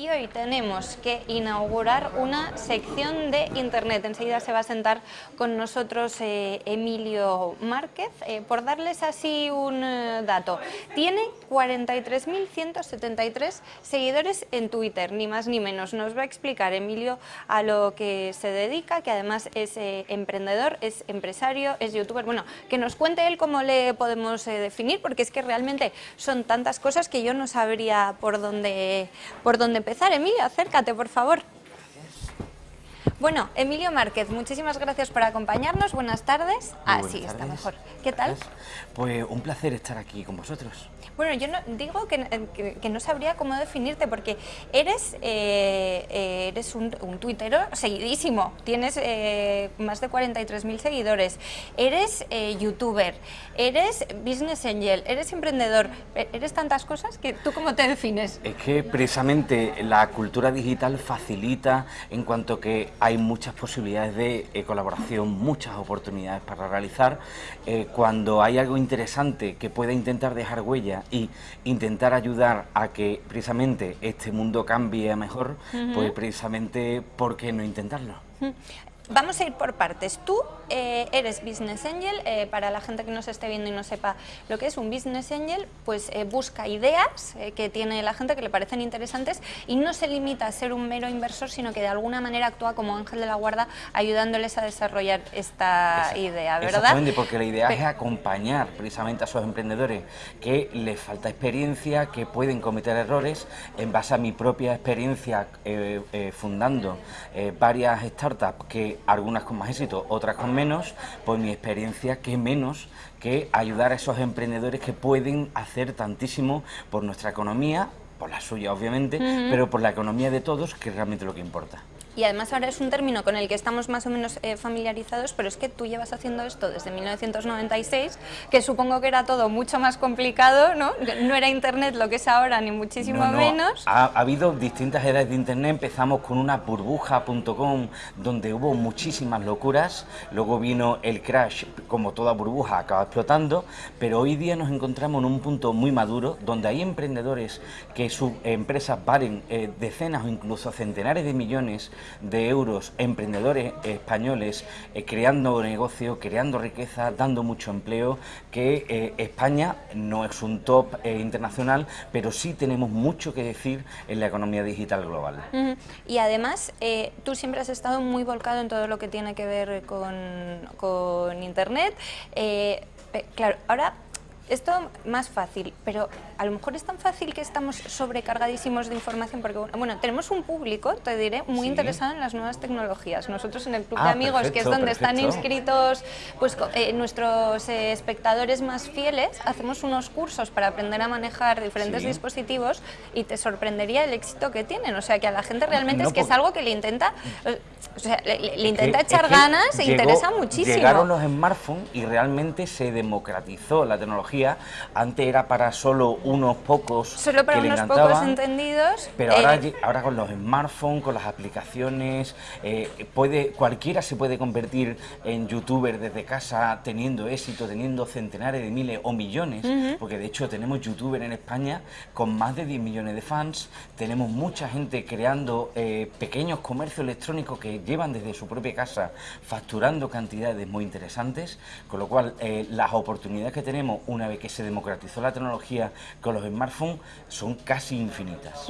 y hoy tenemos que inaugurar una sección de Internet. Enseguida se va a sentar con nosotros eh, Emilio Márquez. Eh, por darles así un eh, dato, tiene 43.173 seguidores en Twitter, ni más ni menos. Nos va a explicar Emilio a lo que se dedica, que además es emprendedor, es empresario, es youtuber. Bueno, que nos cuente él cómo le podemos definir, porque es que realmente son tantas cosas que yo no sabría por dónde, por dónde empezar. Emilio, acércate, por favor. Bueno, Emilio Márquez, muchísimas gracias por acompañarnos. Buenas tardes. ah, sí, está mejor. ¿Qué tal? Pues un placer estar aquí con vosotros. Bueno, yo no, digo que, que, no sabría cómo definirte porque eres, eh, eh, eres un, un, tuitero seguidísimo, tienes eh, más de 43.000 seguidores, eres youtuber, eres business angel, eres emprendedor, eres tantas cosas que tú cómo te defines. Es que precisamente la cultura digital facilita en cuanto que hay muchas posibilidades de colaboración, muchas oportunidades para realizar. cuando hay algo interesante que pueda intentar dejar huella y intentar ayudar a que precisamente este mundo cambie a mejor, pues precisamente, ¿por qué no intentarlo? Vamos a ir por partes. Tú eh, eres Business Angel, eh, para la gente que nos esté viendo y no sepa lo que es un Business Angel, pues eh, busca ideas que tiene la gente que le parecen interesantes y no se limita a ser un mero inversor, sino que de alguna manera actúa como ángel de la guarda ayudándoles a desarrollar esta idea, ¿verdad? Exactamente, porque la idea es acompañar precisamente a esos emprendedores que les falta experiencia, que pueden cometer errores, en base a mi propia experiencia fundando varias startups que algunas con más éxito, otras con menos, por mi experiencia, que menos que ayudar a esos emprendedores que pueden hacer tantísimo por nuestra economía, por la suya obviamente, pero por la economía de todos, que es realmente lo que importa y además ahora es un término con el que estamos más o menos eh, familiarizados, pero es que tú llevas haciendo esto desde 1996, que supongo que era todo mucho más complicado, ¿no? No era Internet lo que es ahora, ni muchísimo menos. Ha, habido distintas edades de Internet, empezamos con una burbuja.com, donde hubo muchísimas locuras, luego vino el crash, como toda burbuja, acaba explotando, pero hoy día nos encontramos en un punto muy maduro, donde hay emprendedores que sus empresas valen eh, decenas o incluso centenares de millones de euros emprendedores españoles eh, creando negocio, creando riqueza, dando mucho empleo, que eh, España no es un top eh, internacional, pero sí tenemos mucho que decir en la economía digital global. Y además, tú siempre has estado muy volcado en todo lo que tiene que ver con, con Internet. claro, ahora esto más fácil, pero a lo mejor es tan fácil que estamos sobrecargadísimos de información, porque bueno, tenemos un público, te diré, muy interesado en las nuevas tecnologías. Nosotros en el Club de ah, Amigos, que es donde están inscritos pues eh, nuestros eh, espectadores más fieles, hacemos unos cursos para aprender a manejar diferentes dispositivos y te sorprendería el éxito que tienen. O sea, que a la gente realmente es que es algo que le intenta, o sea, le, intenta echar ganas e interesa muchísimo. Llegaron los smartphones y realmente se democratizó la tecnología antes era para solo unos pocos Solo para unos pocos entendidos. Pero ahora, eh, ahora con los smartphones, con las aplicaciones, eh, puede cualquiera se puede convertir en youtuber desde casa teniendo éxito, teniendo centenares de miles o millones, porque de hecho tenemos youtuber en España con más de 10 millones de fans, tenemos mucha gente creando eh, pequeños comercios electrónicos que llevan desde su propia casa facturando cantidades muy interesantes, con lo cual las oportunidades que tenemos una que se democratizó la tecnología con los smartphones, son casi infinitas.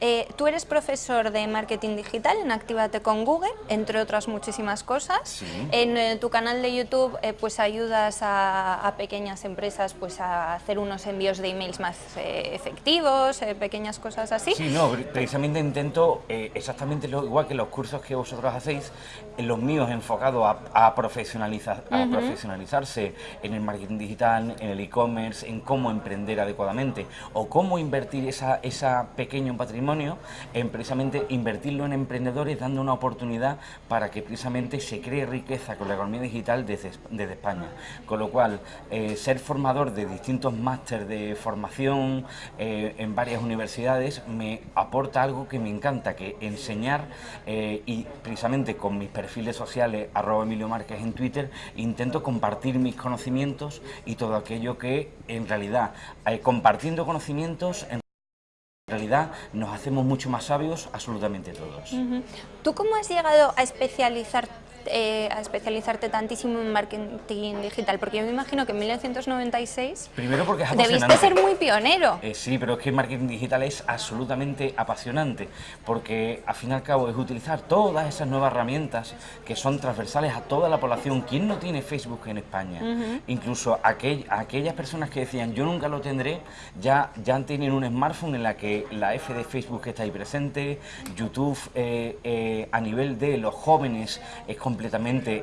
Eh, tú eres profesor de marketing digital en Actívate con Google, entre otras muchísimas cosas. En eh, tu canal de YouTube eh, pues ayudas a, pequeñas empresas pues a hacer unos envíos de emails más efectivos, pequeñas cosas así. Sí, no, precisamente intento exactamente lo igual que los cursos que vosotros hacéis, los míos enfocados a, profesionalizar, a profesionalizarse en el marketing digital, en el e-commerce, en cómo emprender adecuadamente o cómo invertir esa, esa pequeño patrimonio en precisamente invertirlo en emprendedores, dando una oportunidad para que precisamente se cree riqueza con la economía digital desde, España. Con lo cual, eh, ser formador de distintos másteres de formación eh, en varias universidades me aporta algo que me encanta, que enseñar eh, y precisamente con mis perfiles sociales, arroba Emilio Márquez en Twitter, intento compartir mis conocimientos y todo aquello que en realidad, compartiendo conocimientos, en realidad nos hacemos mucho más sabios absolutamente todos. ¿Tú cómo has llegado a especializar eh, a especializarte tantísimo en marketing digital? Porque yo me imagino que en 1996 Primero porque es debiste ser muy pionero. Eh, sí, pero es que el marketing digital es absolutamente apasionante, porque al fin y al cabo es utilizar todas esas nuevas herramientas que son transversales a toda la población. ¿Quién no tiene Facebook en España? Incluso aquellas personas que decían yo nunca lo tendré, ya, ya tienen un smartphone en la que la F de Facebook está ahí presente, YouTube eh, a nivel de los jóvenes es completamente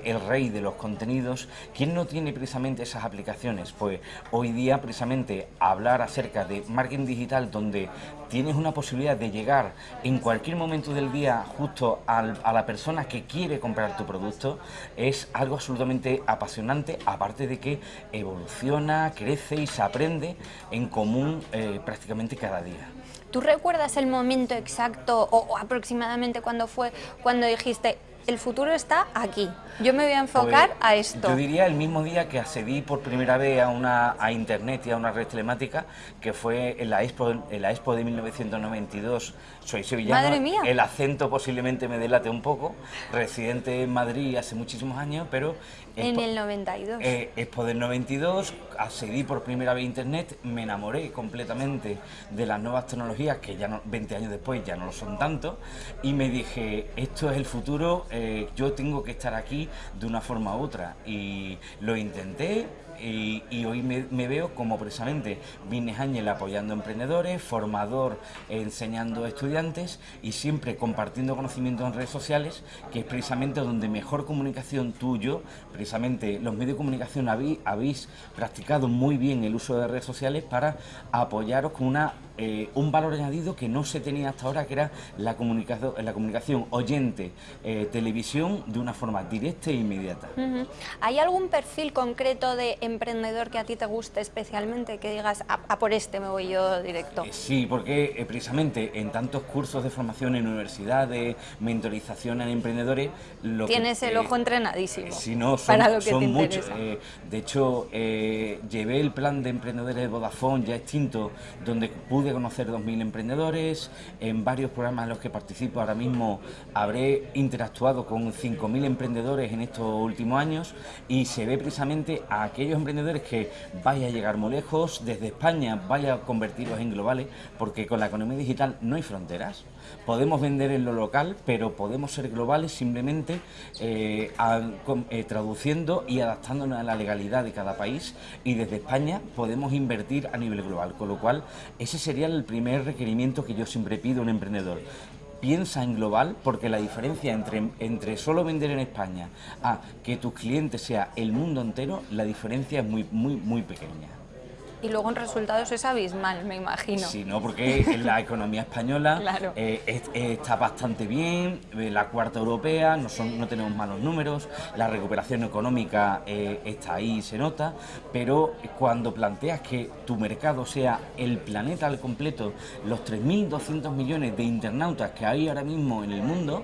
el rey de los contenidos. ¿Quién no tiene precisamente esas aplicaciones? Pues hoy día precisamente hablar acerca de marketing digital donde tienes una posibilidad de llegar en cualquier momento del día justo a la persona que quiere comprar tu producto es algo absolutamente apasionante, aparte de que evoluciona, crece y se aprende en común eh, prácticamente cada día. ¿Tú recuerdas el momento exacto o, aproximadamente cuando fue cuando dijiste el futuro está aquí. Yo me voy a enfocar pues, a esto. Yo diría el mismo día que accedí por primera vez a una a internet y a una red telemática, que fue en la Expo, en la Expo de 1992. Soy sevillano. Madre mía. El acento posiblemente me delate un poco. Residente en Madrid hace muchísimos años, pero en el 92. Eh, Expo del 92, accedí por primera vez a internet, me enamoré completamente de las nuevas tecnologías que ya no, 20 años después ya no lo son tanto y me dije, esto es el futuro, eh, yo tengo que estar aquí de una forma u otra y lo intenté, y, hoy me, veo como precisamente Vines Ángel apoyando emprendedores, formador enseñando a estudiantes y siempre compartiendo conocimiento en redes sociales, que es precisamente donde mejor comunicación tuyo, precisamente los medios de comunicación habéis practicado muy bien el uso de redes sociales para apoyaros con una eh, un valor añadido que no se tenía hasta ahora, que era la comunicación, la comunicación oyente-televisión de una forma directa e inmediata. ¿Hay algún perfil concreto de emprendedor que a ti te guste especialmente, que digas, a, por este me voy yo directo? Eh, sí, porque eh, precisamente en tantos cursos de formación en universidades, mentorización en emprendedores... Lo Tienes el ojo entrenadísimo sí, no, son, para lo que son muchos. de hecho, llevé el plan de emprendedores de Vodafone ya extinto, donde pude de conocer 2.000 emprendedores, en varios programas en los que participo ahora mismo habré interactuado con 5.000 emprendedores en estos últimos años y se ve precisamente a aquellos emprendedores que vaya a llegar muy lejos, desde España vaya a convertirlos en globales, porque con la economía digital no hay fronteras. Podemos vender en lo local, pero podemos ser globales simplemente eh, eh, traduciendo y adaptándonos a la legalidad de cada país y desde España podemos invertir a nivel global, con lo cual ese sería el primer requerimiento que yo siempre pido a un emprendedor. Piensa en global porque la diferencia entre, entre solo vender en España a que tu cliente sea el mundo entero, la diferencia es muy, muy, muy pequeña y luego en resultados es abismal, me imagino. Sí, no, porque la economía española eh, está bastante bien, eh, la cuarta europea, no, son, no tenemos malos números, la recuperación económica eh, está ahí, se nota, pero cuando planteas que tu mercado sea el planeta al completo, los 3.200 millones de internautas que hay ahora mismo en el mundo,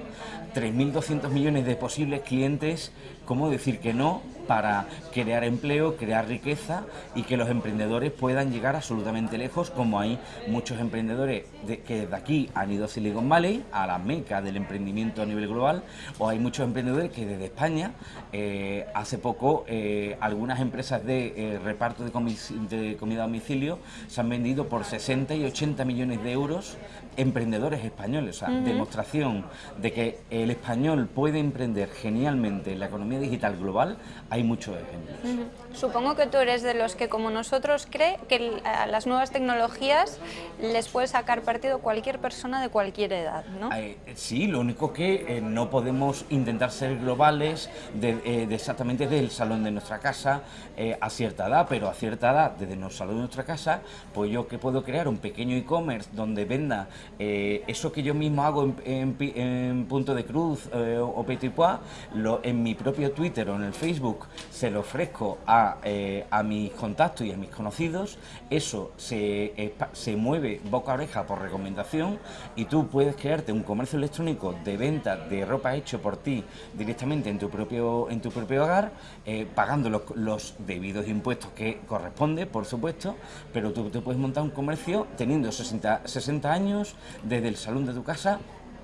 3.200 millones de posibles clientes, ¿cómo decir que no para crear empleo, crear riqueza y que los emprendedores puedan llegar absolutamente lejos, como hay muchos emprendedores que desde aquí han ido a Silicon Valley, a la meca del emprendimiento a nivel global, o hay muchos emprendedores que desde España, eh, hace poco, eh, algunas empresas de eh, reparto de, de comida a domicilio se han vendido por 60 y 80 millones de euros emprendedores españoles, o sea, demostración de que el español puede emprender genialmente en la economía digital global, hay muchos ejemplos. Supongo que tú eres de los que, como nosotros, cree que a las nuevas tecnologías les puede sacar partido cualquier persona de cualquier edad, ¿no? Eh, sí, lo único que eh, no podemos intentar ser globales eh, exactamente del salón de nuestra casa a cierta edad, pero a cierta edad, desde el salón de nuestra casa, pues yo que puedo crear un pequeño e-commerce donde venda eso que yo mismo hago en, punto de Cruz eh, o Petit Pois, en mi propio Twitter o en el Facebook se lo ofrezco a, eh, a mis contactos y a mis conocidos, eso se, se mueve boca a oreja por recomendación y tú puedes crearte un comercio electrónico de venta de ropa hecho por ti directamente en tu propio, en tu propio hogar, eh, pagando los, los, debidos impuestos que corresponde, por supuesto, pero tú te puedes montar un comercio teniendo 60, 60 años desde el salón de tu casa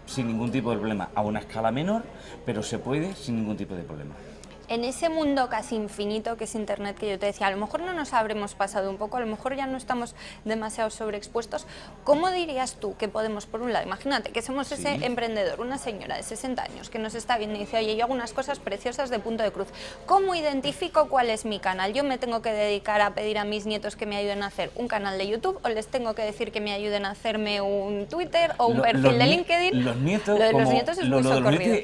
sin ningún tipo de problema, a una escala menor, pero se puede sin ningún tipo de problema en ese mundo casi infinito que es Internet que yo te decía, a lo mejor no nos habremos pasado un poco, a lo mejor ya no estamos demasiado sobreexpuestos, ¿cómo dirías tú que podemos, por un lado, imagínate que somos ese emprendedor, una señora de 60 años que nos está viendo y dice, oye, yo hago unas cosas preciosas de punto de cruz, ¿cómo identifico cuál es mi canal? ¿Yo me tengo que dedicar a pedir a mis nietos que me ayuden a hacer un canal de YouTube o les tengo que decir que me ayuden a hacerme un Twitter o un perfil de LinkedIn? Los nietos, lo de los nietos es muy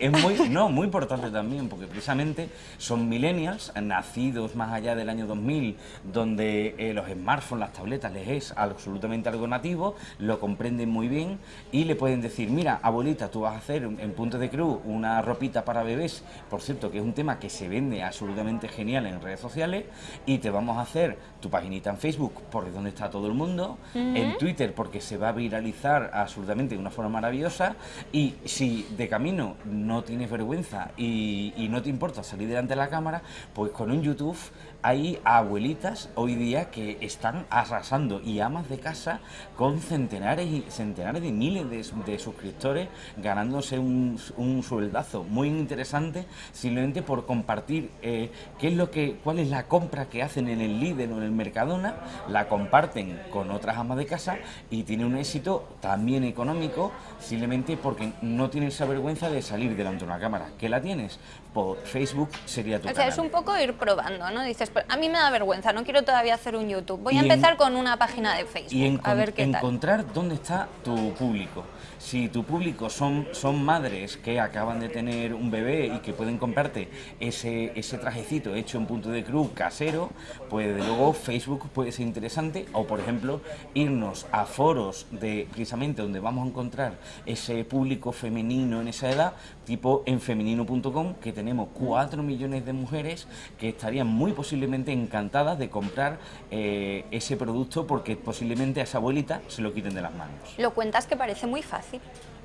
es muy, no, muy importante también, porque precisamente son millennials, nacidos más allá del año 2000, donde eh, los smartphones, las tabletas les es absolutamente algo nativo, lo comprenden muy bien y le pueden decir, mira, abuelita, tú vas a hacer en Punto de Cruz una ropita para bebés, por cierto, que es un tema que se vende absolutamente genial en redes sociales, y te vamos a hacer tu paginita en Facebook, porque donde está todo el mundo, en Twitter, porque se va a viralizar absolutamente de una forma maravillosa, y si de camino no tienes vergüenza y, y no te importa salir de la cámara, pues con un YouTube hay abuelitas hoy día que están arrasando y amas de casa con centenares y centenares de miles de, suscriptores ganándose un, un, sueldazo muy interesante simplemente por compartir eh, qué es lo que cuál es la compra que hacen en el Lidl o en el Mercadona la comparten con otras amas de casa y tiene un éxito también económico simplemente porque no tienes esa vergüenza de salir delante de una cámara. Que la tienes por Facebook sería tu o sea, es un poco ir probando, ¿no? Dices, pues, a mí me da vergüenza, no quiero todavía hacer un YouTube. Voy a empezar con una página de Facebook, y a ver qué encontrar dónde está tu público. Si tu público son, son madres que acaban de tener un bebé y que pueden comprarte ese, ese trajecito hecho en punto de cruz casero, pues de luego Facebook puede ser interesante. O por ejemplo, irnos a foros de precisamente donde vamos a encontrar ese público femenino en esa edad, tipo en femenino.com, que tenemos 4 millones de mujeres que estarían muy posiblemente encantadas de comprar eh, ese producto porque posiblemente a esa abuelita se lo quiten de las manos. Lo cuentas que parece muy fácil.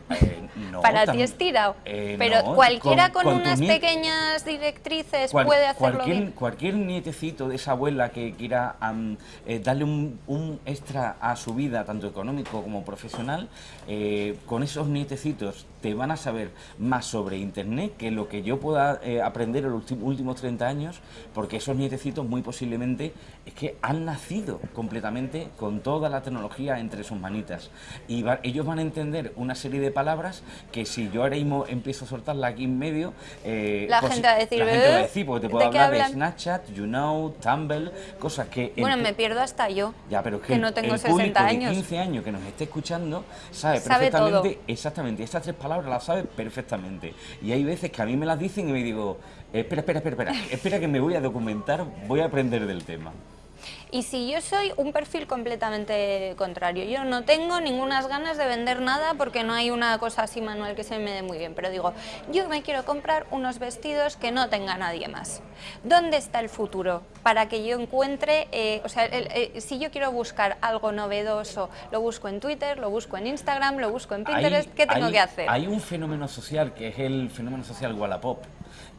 Eh, Para ti es tirado. Eh, pero cualquiera con, unas pequeñas directrices puede hacerlo cualquier, bien. Cualquier nietecito de esa abuela que quiera eh, darle un, extra a su vida, tanto económico como profesional, con esos nietecitos te van a saber más sobre Internet que lo que yo pueda aprender en los últimos 30 años, porque esos nietecitos muy posiblemente es que han nacido completamente con toda la tecnología entre sus manitas. Y ellos van a entender una serie de palabras que si yo ahora mismo empiezo a soltarla aquí en medio, eh, la, pues gente va a decir, la gente va a decir, porque te puedo hablar de Snapchat, YouKnow, Tumblr, cosas que... Bueno, me pierdo hasta yo, ya, pero que, no tengo 60 años. de 15 años que nos esté escuchando sabe, perfectamente, exactamente, estas tres palabras las sabe perfectamente. Y hay veces que a mí me las dicen y me digo, espera, espera, espera, espera, espera que me voy a documentar, voy a aprender del tema. Y si yo soy un perfil completamente contrario, yo no tengo ninguna ganas de vender nada porque no hay una cosa así manual que se me dé muy bien, pero digo, yo me quiero comprar unos vestidos que no tenga nadie más. ¿Dónde está el futuro? Para que yo encuentre, eh, o sea, eh, si yo quiero buscar algo novedoso, lo busco en Twitter, lo busco en Instagram, lo busco en Pinterest, ¿qué tengo que hacer? Hay un fenómeno social que es el fenómeno social Wallapop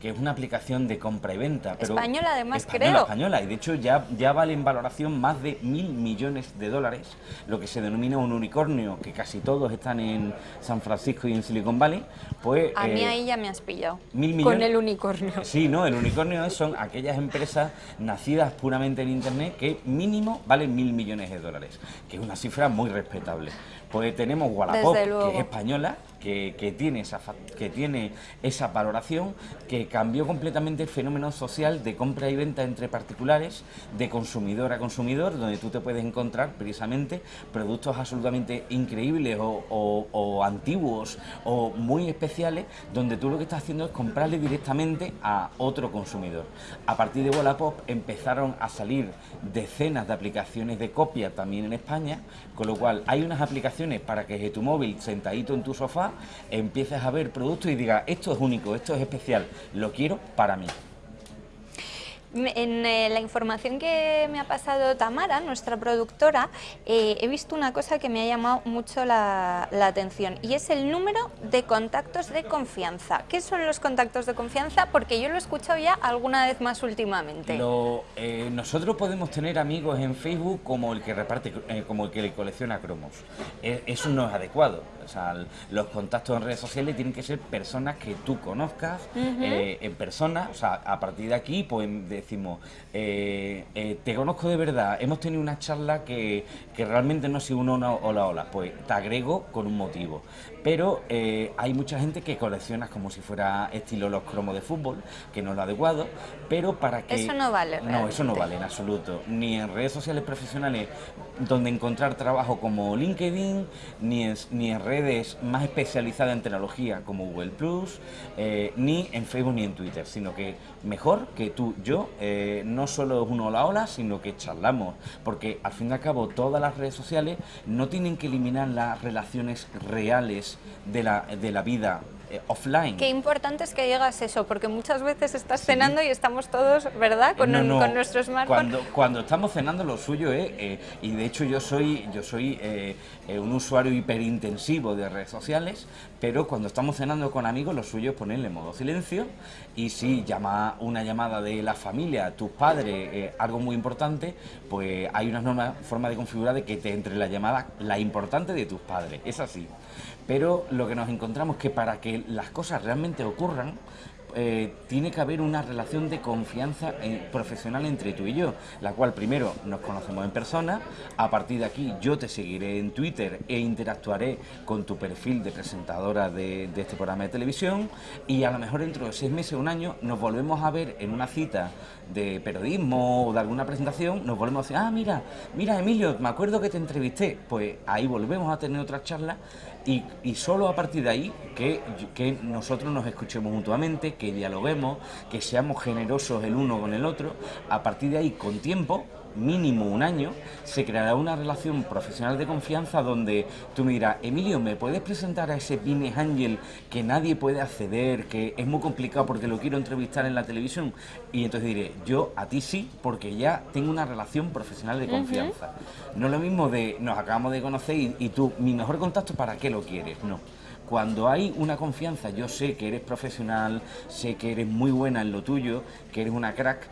que es una aplicación de compra y venta. Pero española además, española, creo. Española, y de hecho ya, ya vale en valoración más de mil millones de dólares, lo que se denomina un unicornio, que casi todos están en San Francisco y en Silicon Valley. Pues, A mí eh, ahí ya me has pillado, con el unicornio. Sí, no, el unicornio son aquellas empresas nacidas puramente en Internet que mínimo valen mil millones de dólares, que es una cifra muy respetable. Pues tenemos Wallapop, que es española, que, tiene esa, que tiene esa valoración que cambió completamente el fenómeno social de compra y venta entre particulares, de consumidor a consumidor, donde tú te puedes encontrar precisamente productos absolutamente increíbles o, antiguos o muy especiales, donde tú lo que estás haciendo es comprarle directamente a otro consumidor. A partir de Wallapop empezaron a salir decenas de aplicaciones de copia también en España, con lo cual hay unas aplicaciones para que desde tu móvil, sentadito en tu sofá, empieces a ver productos y digas, esto es único, esto es especial, lo quiero para mí. En eh, la información que me ha pasado Tamara, nuestra productora, eh, he visto una cosa que me ha llamado mucho la, atención y es el número de contactos de confianza. ¿Qué son los contactos de confianza? Porque yo lo he escuchado ya alguna vez más últimamente. Eh, nosotros podemos tener amigos en Facebook como el que reparte, como el que le colecciona cromos. eso no es adecuado. O sea, los contactos en redes sociales tienen que ser personas que tú conozcas en persona. O sea, a partir de aquí, pues decimos, eh, eh, te conozco de verdad, hemos tenido una charla que, realmente no ha sido una hola hola, pues te agrego con un motivo. Pero eh, hay mucha gente que colecciona como si fuera estilo los cromos de fútbol, que no es lo adecuado, pero para que... Eso no vale. No, eso no vale en absoluto. Ni en redes sociales profesionales donde encontrar trabajo como LinkedIn, ni en, ni en redes más especializadas en tecnología como Google Plus, ni en Facebook ni en Twitter, sino que mejor que tú, yo, eh, no solo es un hola hola, sino que charlamos, porque al fin y al cabo todas las redes sociales no tienen que eliminar las relaciones reales de la, de la vida eh, offline. Qué importante es que digas eso, porque muchas veces estás cenando y estamos todos, ¿verdad?, con, con nuestro smartphone. Cuando, cuando estamos cenando lo suyo es, eh, y de hecho yo soy, yo soy eh, un usuario hiperintensivo de redes sociales, pero cuando estamos cenando con amigos lo suyo es ponerle modo silencio y si llama una llamada de la familia, tus padres, algo muy importante, pues hay una forma de configurar de que te entre la llamada la importante de tus padres, es así. Pero lo que nos encontramos es que para que las cosas realmente ocurran, eh, tiene que haber una relación de confianza eh, profesional entre tú y yo, la cual primero nos conocemos en persona, a partir de aquí yo te seguiré en Twitter e interactuaré con tu perfil de presentadora de, este programa de televisión y a lo mejor dentro de seis meses o un año nos volvemos a ver en una cita de periodismo o de alguna presentación, nos volvemos a decir, ah, mira, mira Emilio, me acuerdo que te entrevisté, pues ahí volvemos a tener otra charla y, y, solo a partir de ahí que, que, nosotros nos escuchemos mutuamente, que dialoguemos, que seamos generosos el uno con el otro, a partir de ahí con tiempo mínimo un año, se creará una relación profesional de confianza donde tú me dirás, Emilio, ¿me puedes presentar a ese business angel que nadie puede acceder, que es muy complicado porque lo quiero entrevistar en la televisión? Y entonces diré, yo a ti sí, porque ya tengo una relación profesional de confianza. No es lo mismo de, nos acabamos de conocer y, y tú, mi mejor contacto, ¿para qué lo quieres? No cuando hay una confianza, yo sé que eres profesional, sé que eres muy buena en lo tuyo, que eres una crack,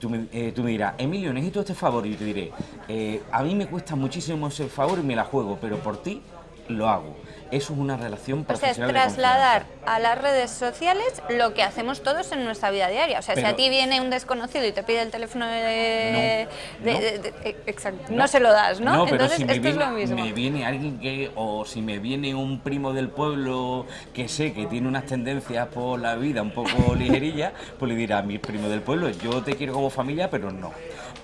tú, me, eh, dirás, Emilio, necesito este favor, y te diré, eh, a mí me cuesta muchísimo ese favor y me la juego, pero por ti lo hago. Eso es una relación profesional. O sea, es trasladar a las redes sociales lo que hacemos todos en nuestra vida diaria. O sea, si a ti viene un desconocido y te pide el teléfono de... No, eh, exacto, no, se lo das, ¿no? Entonces, esto es lo mismo. me viene alguien que... o si me viene un primo del pueblo que sé que tiene unas tendencias por la vida un poco ligerilla, pues le dirá a mi primo del pueblo, yo te quiero como familia, pero no.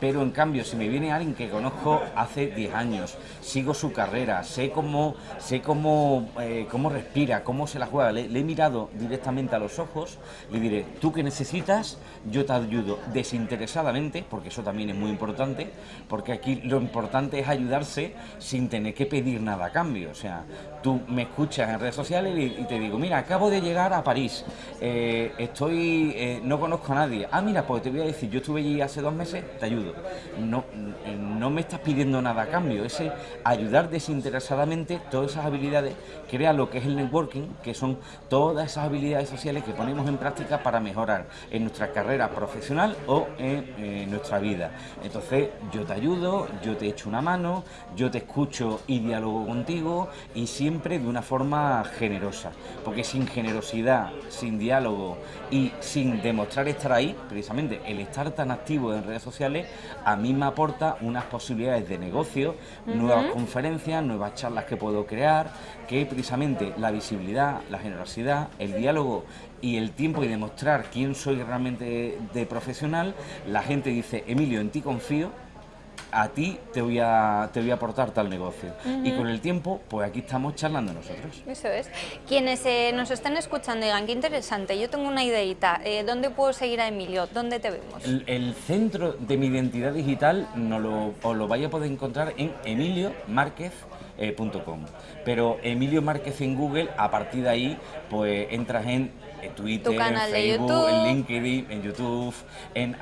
Pero en cambio, si me viene alguien que conozco hace 10 años, sigo su carrera, sé cómo, sé cómo, eh, cómo respira, cómo se la juega, le, he mirado directamente a los ojos, le diré, tú que necesitas, yo te ayudo desinteresadamente, porque eso también es muy importante, porque aquí lo importante es ayudarse sin tener que pedir nada a cambio. O sea, tú me escuchas en redes sociales y, te digo, mira, acabo de llegar a París, eh, estoy, eh, no conozco a nadie. Ah, mira, pues te voy a decir, yo estuve allí hace dos meses, te ayudo no, no me estás pidiendo nada a cambio, ese ayudar desinteresadamente todas esas habilidades crea lo que es el networking, que son todas esas habilidades sociales que ponemos en práctica para mejorar en nuestra carrera profesional o en, nuestra vida. Entonces yo te ayudo, yo te echo una mano, yo te escucho y dialogo contigo y siempre de una forma generosa, porque sin generosidad, sin diálogo y sin demostrar estar ahí, precisamente el estar tan activo en redes sociales, a mí me aporta unas posibilidades de negocio, nuevas conferencias, nuevas charlas que puedo crear, que precisamente la visibilidad, la generosidad, el diálogo y el tiempo y demostrar quién soy realmente de profesional, la gente dice, Emilio, en ti confío, a ti te voy a, te voy a aportar tal negocio. Y con el tiempo, pues aquí estamos charlando nosotros. Eso es. Quienes eh, nos estén escuchando digan, qué interesante, yo tengo una ideita, eh, ¿dónde puedo seguir a Emilio? ¿Dónde te vemos? El, centro de mi identidad digital no lo, os lo vais a poder encontrar en emiliomarquez.com. Pero Emilio Márquez en Google, a partir de ahí, pues entras en Twitter, Facebook, en LinkedIn, en YouTube, en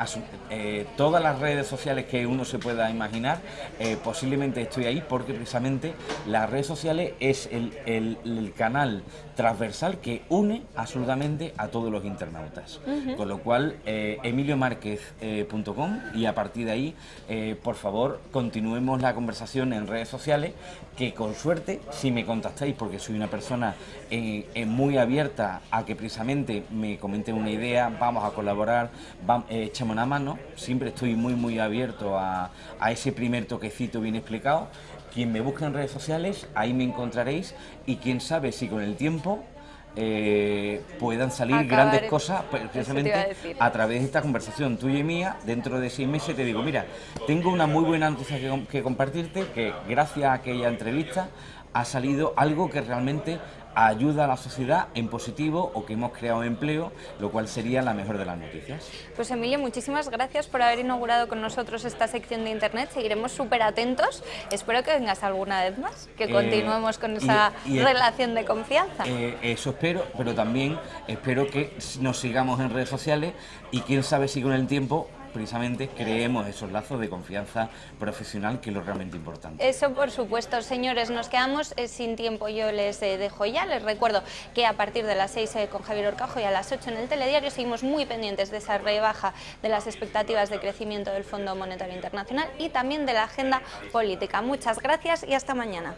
eh, todas las redes sociales que uno se pueda imaginar, eh, posiblemente estoy ahí porque precisamente las redes sociales es el, el, canal transversal que une absolutamente a todos los internautas. Con lo cual, eh, emiliomarquez.com y a partir de ahí, por favor, continuemos la conversación en redes sociales, que con suerte, si me contactáis, porque soy una persona muy abierta a que precisamente me comenten una idea, vamos a colaborar, eh, una mano, siempre estoy muy muy abierto a, ese primer toquecito bien explicado. Quien me busque en redes sociales, ahí me encontraréis y quién sabe si con el tiempo eh, puedan salir grandes cosas precisamente a, través de esta conversación tuya y mía. Dentro de seis meses te digo, mira, tengo una muy buena noticia que, que compartirte, que gracias a aquella entrevista ha salido algo que realmente ayuda a la sociedad en positivo o que hemos creado empleo, lo cual sería la mejor de las noticias. Pues Emilio, muchísimas gracias por haber inaugurado con nosotros esta sección de Internet, seguiremos súper atentos, espero que vengas alguna vez más, que eh, continuemos con esa relación de confianza. Eh, eso espero, pero también espero que nos sigamos en redes sociales y quién sabe si con el tiempo precisamente creemos esos lazos de confianza profesional que es lo realmente importante. Eso por supuesto, señores, nos quedamos eh, sin tiempo, yo les eh, dejo ya, les recuerdo que a partir de las 6 eh, con Javier Orcajo y a las 8 en el telediario seguimos muy pendientes de esa rebaja de las expectativas de crecimiento del Fondo Monetario Internacional y también de la agenda política. Muchas gracias y hasta mañana.